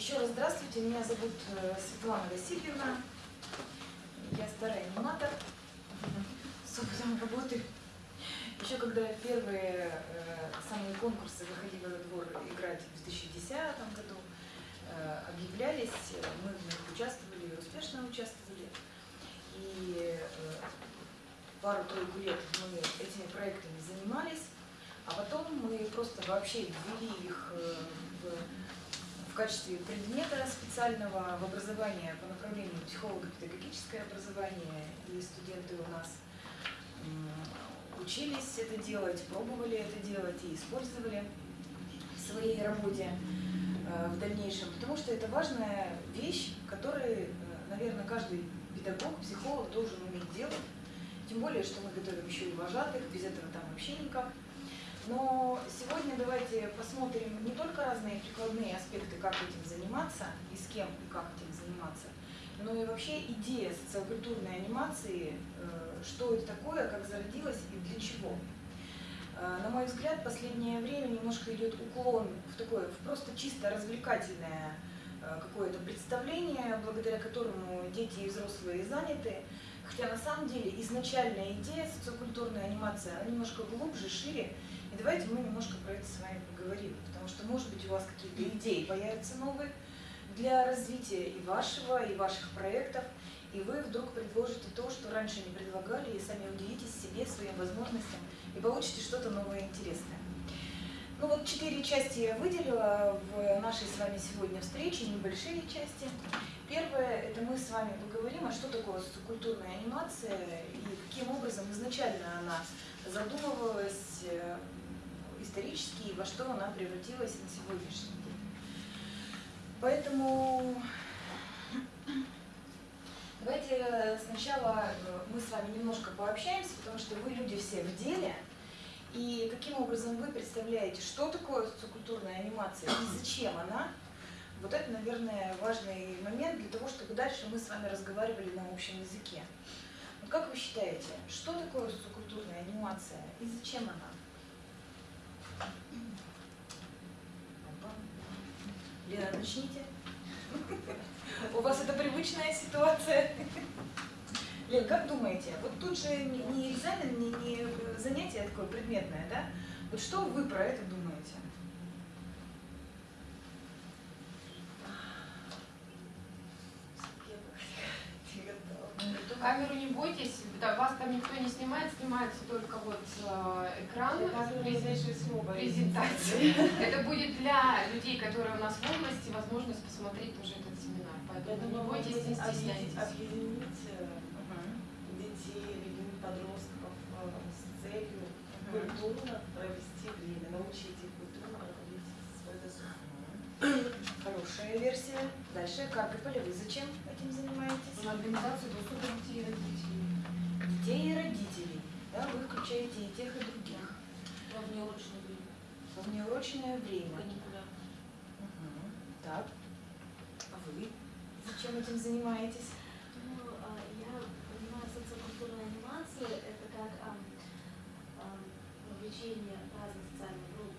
Еще раз здравствуйте, меня зовут э, Светлана Васильевна. Я старый аниматор с опытом работы. Еще когда первые э, самые конкурсы выходили во двор играть в 2010 году, э, объявлялись, мы в них участвовали, успешно участвовали. И пару-тройку лет мы этими проектами занимались, а потом мы просто вообще ввели их в, в качестве предмета специального в образование по направлению психолого-педагогическое образование, и студенты у нас учились это делать, пробовали это делать и использовали в своей работе э, в дальнейшем, потому что это важная вещь, которую, э, наверное, каждый педагог, психолог должен уметь делать, тем более, что мы готовим еще и вожатых, без этого там вообще никак. Но сегодня давайте посмотрим не только разные прикладные аспекты, как этим заниматься и с кем и как этим заниматься, но и вообще идея социокультурной анимации, э, что это такое, как зародилась и для чего. Э, на мой взгляд, в последнее время немножко идет уклон в такое, в просто чисто развлекательное э, какое-то представление, благодаря которому дети и взрослые заняты. Хотя на самом деле изначальная идея социокультурной анимации, она немножко глубже, шире. И давайте мы немножко про это с вами поговорим, потому что, может быть, у вас какие-то идеи появятся новые, для развития и вашего, и ваших проектов, и вы вдруг предложите то, что раньше не предлагали, и сами удивитесь себе, своим возможностям, и получите что-то новое интересное. Ну вот четыре части я выделила в нашей с вами сегодня встрече, небольшие части. Первое, это мы с вами поговорим, а что такое социокультурная анимация и каким образом изначально она задумывалась э, исторически и во что она превратилась на сегодняшний Поэтому давайте сначала э, мы с вами немножко пообщаемся, потому что вы люди все в деле. И каким образом вы представляете, что такое социокультурная анимация и зачем она? Вот это, наверное, важный момент для того, чтобы дальше мы с вами разговаривали на общем языке. Вот как вы считаете, что такое социокультурная анимация и зачем она? Лена, начните. У вас это привычная ситуация. Лен, как думаете, вот тут же не экзамен, не, не занятие такое предметное, да? Вот что вы про это думаете? Камеру не бойтесь, да, вас там никто не снимает, снимается только вот э, экран презентации. Это будет для людей, которые у нас в области, возможность посмотреть уже этот семинар. Поэтому не бойтесь, не стесняйтесь. Объединить детей, объединить подростков с целью культурно провести время, научить их культурно проводить свой досуг. Хорошая версия. Дальше, как и вы зачем этим занимаетесь? На организацию доступа детей и родителей. Детей и родителей. Да, вы включаете и тех, и других. Во внеурочное время. Во внеурочное время. Каникуля. Угу. Так. А вы зачем этим занимаетесь? Ну, а, я понимаю, социокультурная анимация – это как вовлечение разных социальных групп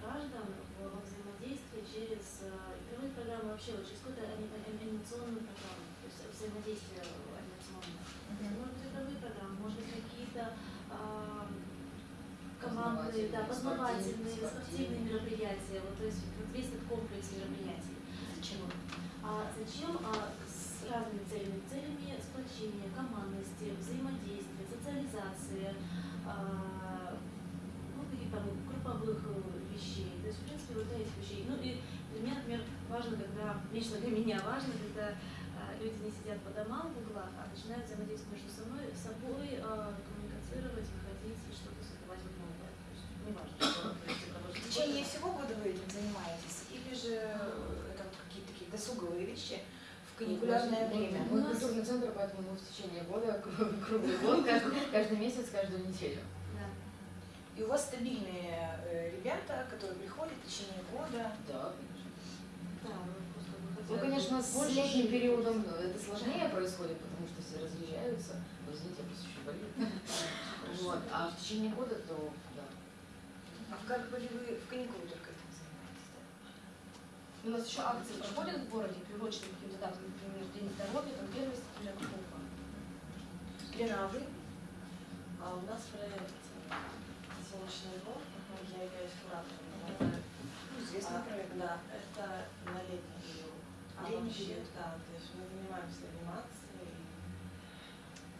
граждан во взаимодействие через игровые программы вообще, вот через какую-то анимационную программу, то есть взаимодействие анимационное. Может быть, игровые программы, может быть, какие-то командные, да, познавательные, спортивные мероприятия, вот, то есть вот весь этот комплекс мероприятий. Зачем? А зачем? А, с разными целями. Целями сплочения, командности, взаимодействия, социализации, а, ну, каких-то групповых э, вещей. То есть, в принципе, вот этих вещей. Ну и для меня, например, важно, когда, лично для меня важно, когда а, люди не сидят по домам в углах, а начинают взаимодействовать между собой, собой а, коммуницировать, выходить и что-то создавать новое. То есть, неважно, что В течение всего года вы этим занимаетесь? Или же это вот какие-то такие досуговые вещи в каникулярное время? Мы культурный центр, поэтому мы в течение года, круглый год, каждый, каждый месяц, каждую неделю. Да. И у вас стабильные э, ребята, которые приходят в течение года? Да, Да, мы просто Ну, выходили конечно, с больше летним периодом это сложнее происходит, потому что все разъезжаются. Вот извините, я просто еще болею. Вот. А в течение года, то да. А как были вы в каникулы только этим занимаетесь? да? У нас еще акции проходят в городе, приуроченные к каким-то датам, например, День здоровья, там первый сентября какого Лена, а вы? А у нас проект «Солнечный двор», я являюсь куратором. этого Ну, известный А, проект. Да, это на летний период. А вообще, да, то есть мы занимаемся анимацией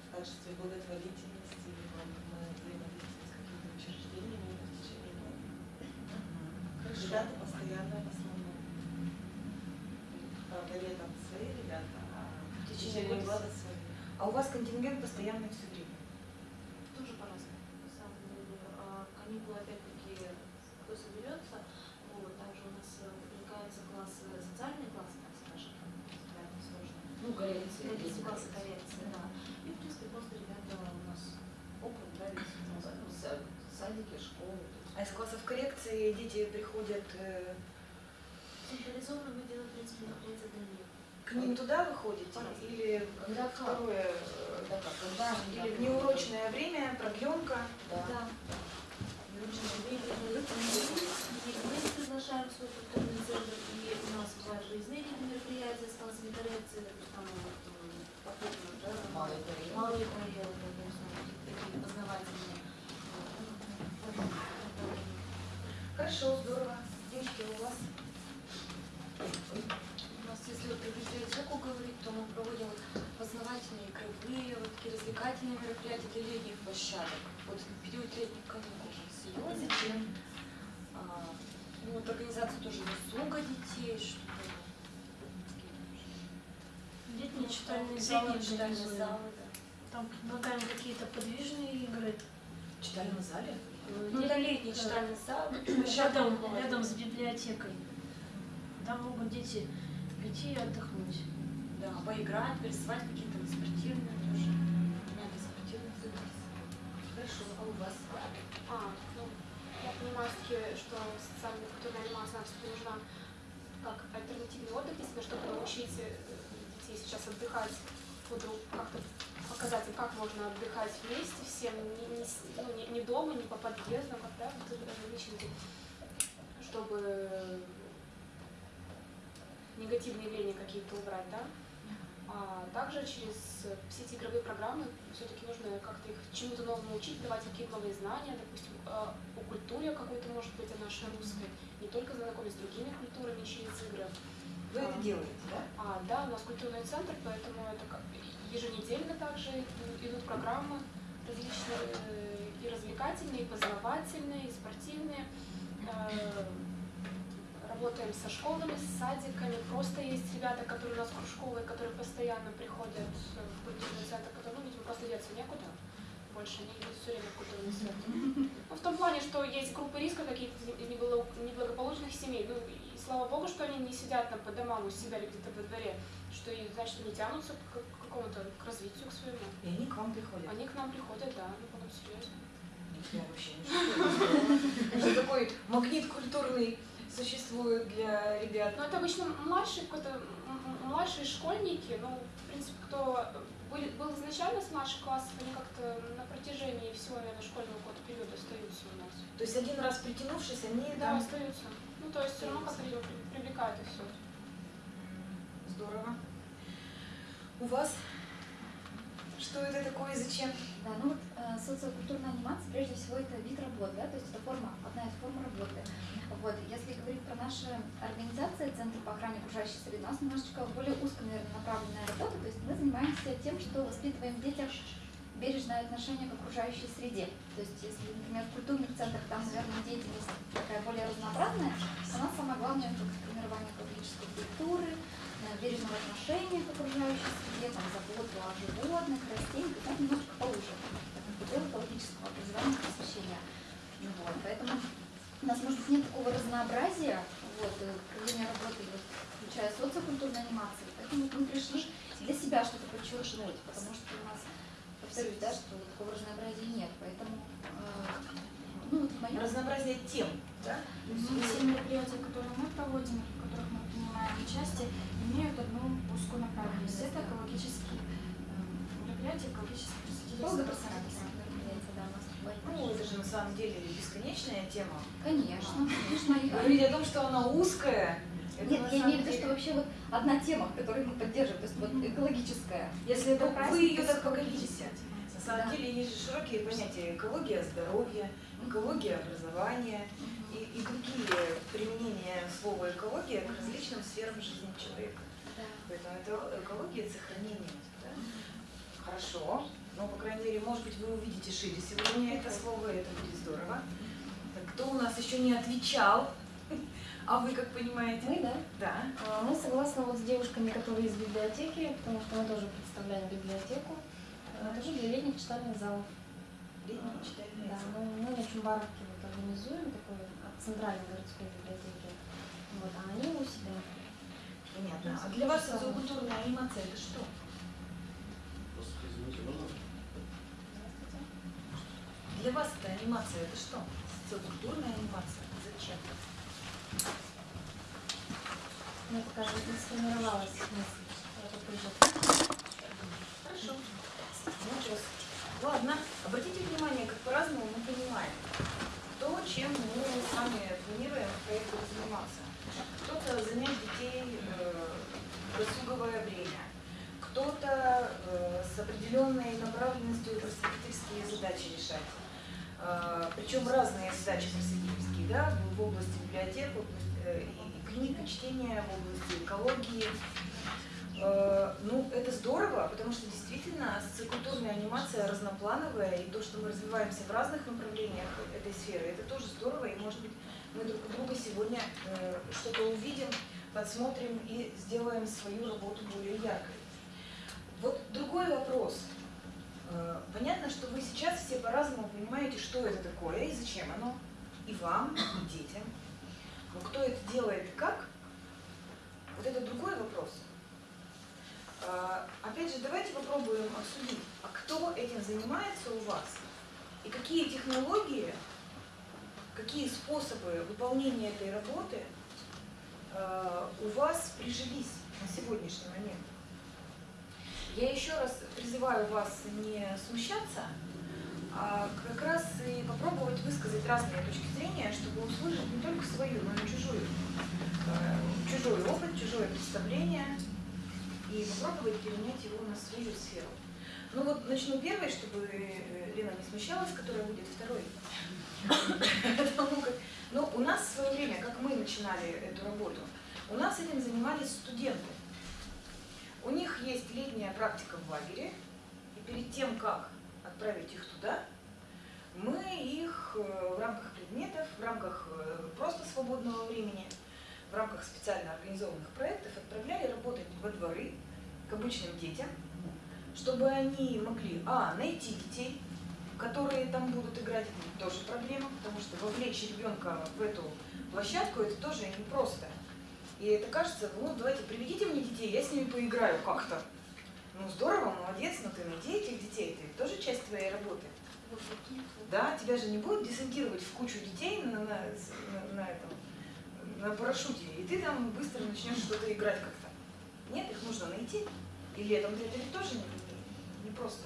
в качестве благотворительности, вот, мы взаимодействуем с какими-то учреждениями в течение года. Ребята постоянно в основном. Правда, летом свои ребята, а в течение года свои. А у вас контингент постоянный все время? Тоже по-разному. Каникулы опять-таки кто соберется, вот, также у нас э, привлекаются классы, социальные классы, так скажем, сложные. Ну, коррекции. Коррекции, классы коррекции, да. И, в принципе, просто ребята у нас опыт, да, весь Ну, са- Садики, школы. А из классов коррекции дети приходят э, Централизованно мы делаем, в принципе, мероприятия для них. к ним туда выходите? Или Когда второе, э, Да как, когда? или в неурочное время, продленка? Да. Мы приглашаем в свой культурный центр, и у нас бывают выездные какие-то мероприятия с классами коррекции, это там вот, э, попутно, да, Малый период. малые проекты, то есть, ну, такие познавательные. Вот. Хорошо, здорово. Девочки, у вас? У нас, если вот про библиотеку говорить, то мы проводим вот познавательные, игровые, вот такие развлекательные мероприятия для летних площадок. Вот в период летних каникул серьезно. Зачем? А, ну, вот организация тоже досуга детей, чтобы Летние читальные организуем. залы, да. Там предлагаем какие-то подвижные игры. В читальном зале? Ну, это летний читальный зал. Рядом, рядом с библиотекой. Там могут дети прийти и отдохнуть. Да, поиграть, порисовать какие-то спортивные тоже. Надо спортивные занятия. Хорошо, а у вас? А, ну, я понимаю, все-таки, что социальная культурная анимация нам нужна как альтернативный отдых, если чтобы научить детей сейчас отдыхать, буду как-то показать им, как можно отдыхать вместе всем, не, не ну, не, не дома, не по подъездам, когда вот ограниченки, чтобы негативные явления какие-то убрать, да? А также через все эти игровые программы все-таки нужно как-то их чему-то новому учить, давать какие-то новые знания, допустим, э, о культуре какой-то, может быть, о нашей русской, не только знакомить с другими культурами через игры. Вы это делаете, да? А, да, у нас культурный центр, поэтому это как еженедельно также идут программы различные э, и развлекательные, и познавательные, и спортивные. Э, Работаем со школами, с садиками. Просто есть ребята, которые у нас кружковые, которые постоянно приходят в культурный центр, которые, ну, видимо, просто деться некуда. Больше они идут все время в культурный центр. Ну, в том плане, что есть группы риска каких-то неблаго- неблагополучных семей. Ну, слава богу, что они не сидят там по домам у себя или где-то во дворе, что и, значит, они тянутся к какому-то, к развитию, к своему. И они к вам приходят? Они к нам приходят, да, ну, потом серьезно. Я вообще не шучу. Что такой магнит культурный существует для ребят? Ну, это обычно младшие, какой-то, младшие школьники, ну, в принципе, кто были, был изначально с младших классов, они как-то на протяжении всего, наверное, школьного года периода остаются у нас. То есть один раз притянувшись, они Да, там... остаются. Ну, то есть все равно как-то видимо, при- привлекают их все. Здорово. У вас? Что это такое и зачем? Да, ну вот э, социокультурная анимация, прежде всего, это вид работы, да, то есть это форма, одна из форм работы. Вот, если говорить про наши организации, Центр по охране окружающей среды, у нас немножечко более узко, наверное, направленная работа, то есть мы занимаемся тем, что воспитываем в детях бережное отношение к окружающей среде. То есть, если, например, в культурных центрах там, наверное, деятельность такая более разнообразная, у нас самое главное это формирование экологической культуры, э, бережного отношения к окружающей среде, там, заботу о животных, растениях, это немножко поуже. Отдел экологического образования и просвещения. Ну Вот, поэтому у нас, может быть, нет такого разнообразия вот, э, проведения работы, вот, включая социокультурную анимацию. Поэтому мы пришли для себя что-то подчеркнуть, потому что у нас, повторюсь, да, что такого разнообразия нет. Поэтому, э, ну, вот моем Разнообразие тем, да? Ну, Все мероприятия, которые мы проводим, в которых мы принимаем участие, имеют одну узкую направленность. Это экологические э, мероприятия, экологические бывает. Ну, это же на самом деле бесконечная тема. Конечно, конечно. Говорить о том, что она узкая, Нет, я имею в виду, что вообще вот одна тема, которую мы поддерживаем, то есть вот экологическая. Если это вы ее так то поговорите. На самом Да. деле есть же широкие понятия экология здоровья, экология образования и, и другие применения слова экология к различным сферам жизни человека. Да. Поэтому это экология сохранения. Да? Хорошо. Ну, по крайней мере, может быть, вы увидите шире сегодня это слово, и это будет здорово. Так, кто у нас еще не отвечал? А вы как понимаете? Мы, да? Да. А, Мы согласны вот с девушками, которые из библиотеки, потому что мы тоже представляем библиотеку. А, Тоже для летних читальных залов. Летние читальные Да, залы. мы, мы на Чумбаровке вот организуем такой от центральной городской библиотеки. Вот, а они у себя. Понятно. А для вас социокультурная анимация это что? Извините, можно? Для вас эта анимация это что? Социокультурная анимация. Зачем? Ну, пока не сформировалась мысль. Хорошо. Ну. Ладно. Обратите внимание, как по-разному мы понимаем то, чем мы с вами планируем в проекте заниматься. Кто-то занять детей э, в досуговое время, кто-то э, с определенной направленностью просветительские задачи решать. Э, причем разные задачи просветительские, да, в, области библиотек, э, и книг, и в области экологии. Э, Ну, это здорово, потому что действительно социокультурная анимация разноплановая, и то, что мы развиваемся в разных направлениях этой сферы, это тоже здорово, и может быть мы друг у друга сегодня э, что-то увидим, подсмотрим и сделаем свою работу более яркой. Вот другой вопрос. Э, Понятно, что вы сейчас все по-разному понимаете, что это такое и зачем оно, и вам, и детям. Но кто это делает и как, вот это другой вопрос. А, Опять же, давайте попробуем обсудить, а кто этим занимается у вас? И какие технологии, какие способы выполнения этой работы а, у вас прижились на сегодняшний момент? Я еще раз призываю вас не смущаться, а как раз и попробовать высказать разные точки зрения, чтобы услышать не только свою, но и чужую. Э, Чужой опыт, чужое представление и попробовать перенять его на свою сферу. Ну вот начну первой, чтобы э, Лена не смущалась, которая будет второй. Как, ну, у нас в свое время, как мы начинали эту работу, у нас этим занимались студенты. У них есть летняя практика в лагере, и перед тем, как отправить их туда, мы их э, в рамках предметов, в рамках э, просто свободного времени, в рамках специально организованных проектов отправляли работать во дворы к обычным детям, чтобы они могли, а, найти детей, которые там будут играть, это тоже проблема, потому что вовлечь ребенка в эту площадку, это тоже непросто. И это кажется, ну давайте приведите мне детей, я с ними поиграю как-то. Ну здорово, молодец, но ты найди этих детей, это тоже часть твоей работы. Да, тебя же не будут десантировать в кучу детей на, на, на, этом, на парашюте, и ты там быстро начнешь что-то играть как-то. Нет, их нужно найти. И летом это ведь тоже не, не, просто.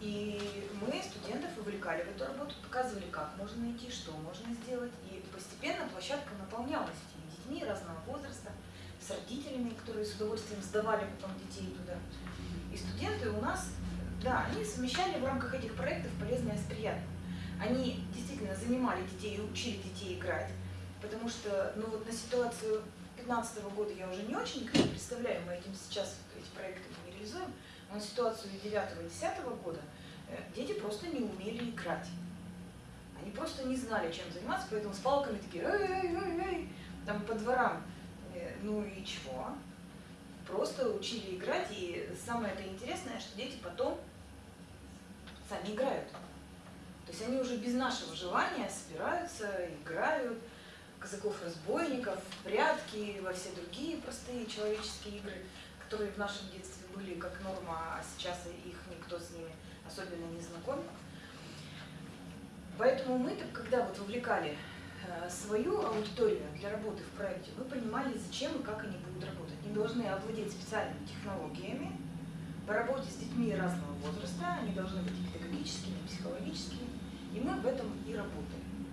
И мы студентов вовлекали в эту работу, показывали, как можно найти, что можно сделать. И постепенно площадка наполнялась этими детьми разного возраста, с родителями, которые с удовольствием сдавали потом детей туда. И студенты у нас, да, они совмещали в рамках этих проектов полезное с приятным. Они действительно занимали детей и учили детей играть, потому что, ну вот на ситуацию 2015 года я уже не очень представляю, мы этим сейчас эти проекты не реализуем, но на ситуацию 9 и 10 года э, дети просто не умели играть. Они просто не знали, чем заниматься, поэтому с палками такие эй-эй-эй-эй, там по дворам. Э, Ну и чего? Просто учили играть, и самое это интересное, что дети потом сами играют. То есть они уже без нашего желания собираются, играют, казаков-разбойников, прятки, во все другие простые человеческие игры, которые в нашем детстве были как норма, а сейчас их никто с ними особенно не знаком. Поэтому мы, когда вот вовлекали э, свою аудиторию для работы в проекте, мы понимали, зачем и как они будут работать. Они должны овладеть специальными технологиями, по работе с детьми разного возраста, они должны быть и педагогическими, и психологическими, и мы в этом и работаем.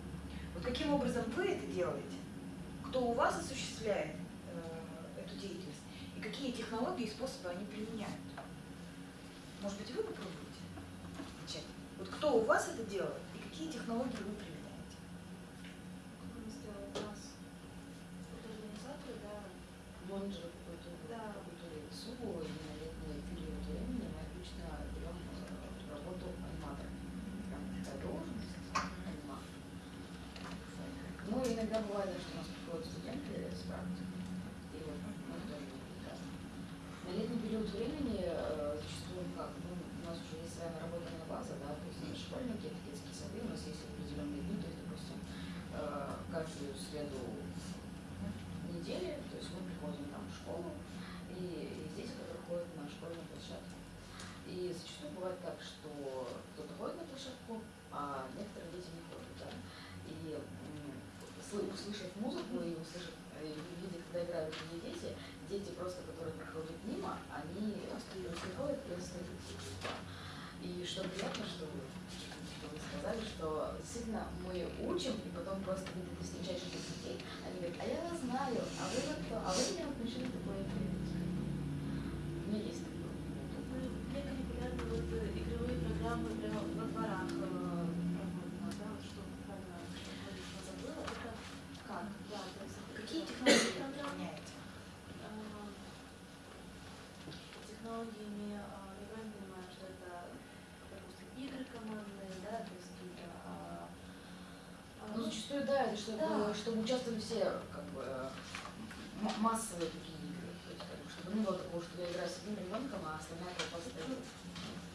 Вот каким образом вы это делаете? кто у вас осуществляет э, эту деятельность и какие технологии и способы они применяют. Может быть, вы попробуете начать? Вот кто у вас это делает и какие технологии вы применяете? Организаторы, да, Менеджеры какой-то, Да. какую-то СУ и на летний период времени мы обычно берем э, работу аниматора. Прям такая должность, аниматор. Ну, иногда бывает, что у нас приходят студенты с практики. И вот мы тоже да. На летний период времени э, зачастую как, ну, у нас уже есть своя наработанная база, да, то есть это школьники, это детские сады, у нас есть определенные дни, то есть, допустим, э, каждую среду недели, то есть мы приходим там в школу, и, и здесь кто-то ходит на школьную площадку. И зачастую бывает так, что кто-то ходит на площадку, а некоторые дети не ходят, да. И услышав музыку и услышав, и видя, когда играют другие дети, дети просто, которые проходят мимо, они остаются. Да. И что приятно, что вы, что вы сказали, что действительно мы учим, и потом просто когда ты встречаешь детей, они говорят, а я знаю, а вы вот кто, а вы меня вот начали такое делать. У меня есть такое. Ну, Мне регулярно вот э, игровые программы прямо во дворах э, проходят, у нас, да, вот что программа, что забыла, это как, да, то есть это Какие такая технологии вы программа, применяете? а, технологиями, а, я правильно понимаю, что это, допустим, игры командные, да, то есть какие-то а, а, Ну, зачастую, да, это чтобы, Да. чтобы участвовали все, как бы, массовые такие игры. То есть, как бы, чтобы не было такого, что я играю с одним ребенком, а остальная толпа стоит.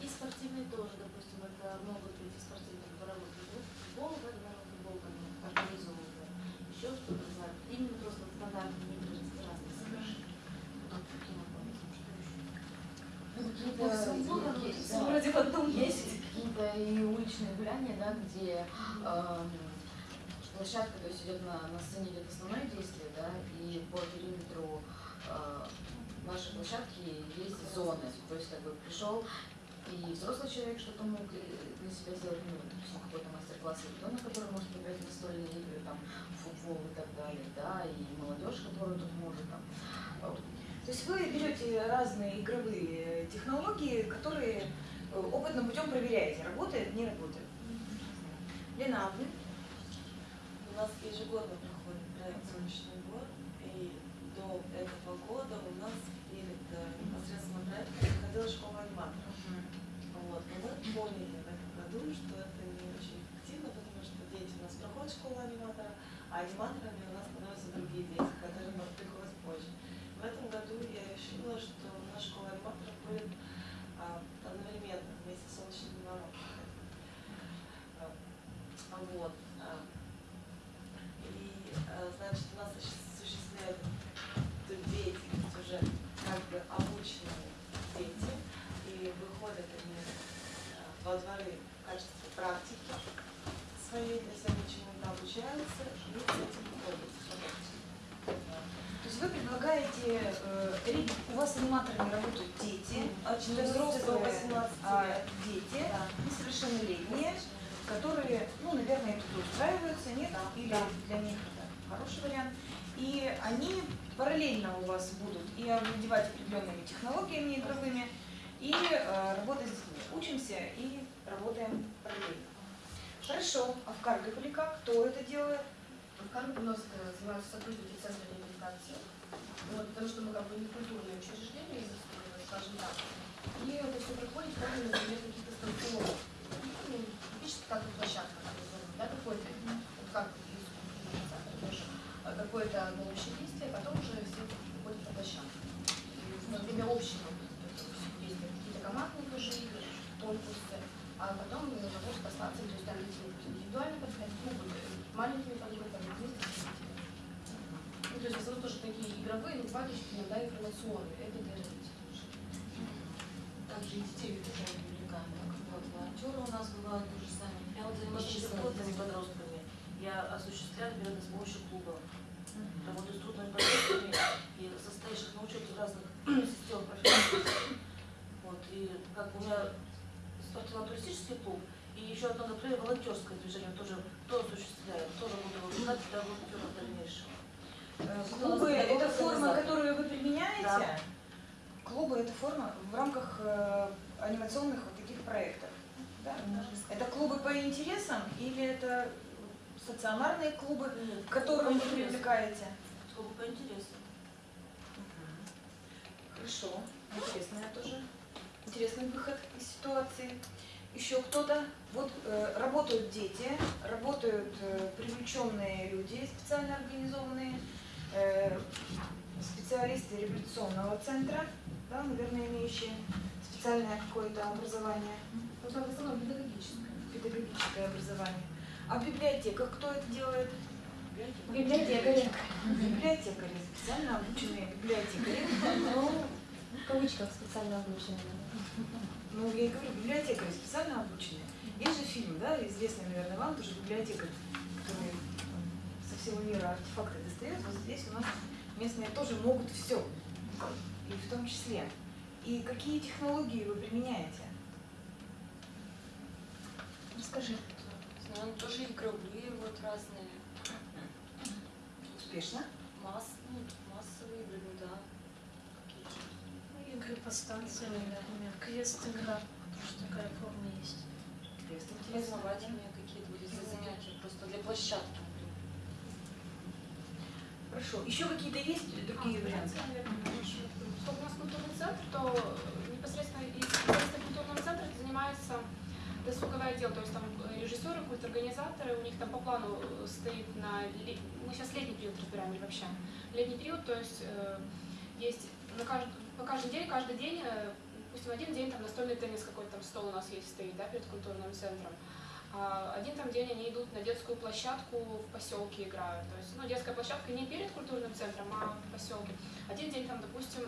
И спортивные тоже, допустим, это могут быть и спортивные дворовой футбол, футбол, да, дворовой футбол, там, организовывают, еще что-то, именно просто стандартные игры с разные совершенно. Вот такие напомнить, что еще. Да. вроде в одном Есть месте. какие-то и уличные гуляния, да, где эм, площадка, то есть идет на, на сцене идет основное действие, да, и по периметру э, нашей площадки есть зоны. То есть как бы пришел и взрослый человек что-то мог э, для себя сделать, ну, допустим, какой-то мастер-класс, и ребенок, который может играть в настольные игры, там, футбол и так далее, да, и молодежь, которая тут может там. То есть вы берете разные игровые технологии, которые э, опытным путем проверяете, работает, не работает. Лена, а вы? У нас ежегодно проходит проект «Солнечный год», и до этого года у нас перед непосредственно проектом проходила школа аниматоров. Вот. Но мы поняли в этом году, что это не очень эффективно, потому что дети у нас проходят школу аниматора, а аниматорами у нас становятся другие дети, которые нам приходят позже. В этом году я решила, что у нас школа аниматоров будет а, одновременно вместе с солнечным двором. А, Вот. а, И, э, значит, у нас осуществляют эту деятельность уже как бы обученные дети, и выходят они э, во дворы в качестве практики своей, для себя чему-то обучаются и с этим ходят. То есть вы предлагаете, э, ри- у вас аниматорами работают дети, От не 14 до взрослые, 18 а лет. Дети, несовершеннолетние, которые, ну, наверное, тут устраиваются, нет? Или для них это хороший вариант. И они параллельно у вас будут и овладевать определенными технологиями игровыми, и э, работать с детьми. Учимся и работаем параллельно. Хорошо. А в Каргополе как? Кто это делает? В Каргополе у нас э, занимаются сотрудники Центра реабилитации, вот, потому что мы как бы не культурное учреждение, скажем так. И это все проходит, каждый, например, какие-то станционные, ну, как площадка, да, какой-то, как а, какое-то одно общее а потом уже все приходят на площадку. Во время общего какие-то командные тоже игры, конкурсы, а потом э, по станциям, то есть там дети могут индивидуально подходить, могут э, маленькими подгруппами, с. Ну, то есть в основном тоже такие игровые, но бывают еще иногда информационные, это для родителей тоже. Также и детей тоже привлекаем, как вот волонтеры у нас бывают тоже сами. Я вот занимаюсь трудными подростками. Я осуществляю наверное, с помощью клуба. Работаю с трудными подростками и состоящих на учете в разных системах профессий. Вот, и как у меня спортивно-туристический клуб, и еще одно, например, волонтерское движение тоже, тоже осуществляю, тоже буду выпускать для волонтеров в дальнейшем. Э, Что Клубы у нас это педагог форма, организатор? которую вы применяете. Да. Клубы это форма в рамках э, анимационных вот таких проектов. Да? Это клубы по интересам или это стационарные клубы, Нет, в которые вы привлекаете? Сколько по интересам. Хорошо, интересная тоже. Интересный выход из ситуации. Еще кто-то. Вот э, работают дети, работают э, привлеченные люди, специально организованные, э, специалисты реабилитационного центра, да, наверное, имеющие специальное какое-то образование, Ну, основном педагогическое. педагогическое образование. А в библиотеках кто это делает? Библиотекари. Библиотекари, специально обученные библиотекари. Ну, в кавычках специально обученные. Ну, я и говорю, библиотекари специально обученные. Есть же фильм, да, известный, наверное, вам, тоже библиотекарь, который со всего мира артефакты достает. Вот здесь у нас местные тоже могут все, и в том числе. И какие технологии вы применяете? Расскажи. Ну, тоже игровые вот разные. Успешно? Масс, ну, массовые игры, ну да. Какие-то. Ну, Игры по станциям, например, квест-игра, тоже такая форма есть. Квест интересно. Познавательные какие-то вот эти занятия, просто для площадки, например. Хорошо. Еще какие-то есть другие варианты? Поскольку у нас культурный центр, то непосредственно из непосредственно культурного центра занимается досуговое отдел, то есть там э, режиссеры, культорганизаторы, у них там по плану э, стоит на... Мы сейчас летний период разбираем вообще? Летний период, то есть э, есть на кажд- по каждый день, каждый день, э, допустим, один день там настольный теннис какой-то там стол у нас есть стоит, да, перед культурным центром. А один там день они идут на детскую площадку в поселке играют. То есть, ну, детская площадка не перед культурным центром, а в поселке. Один день там, допустим,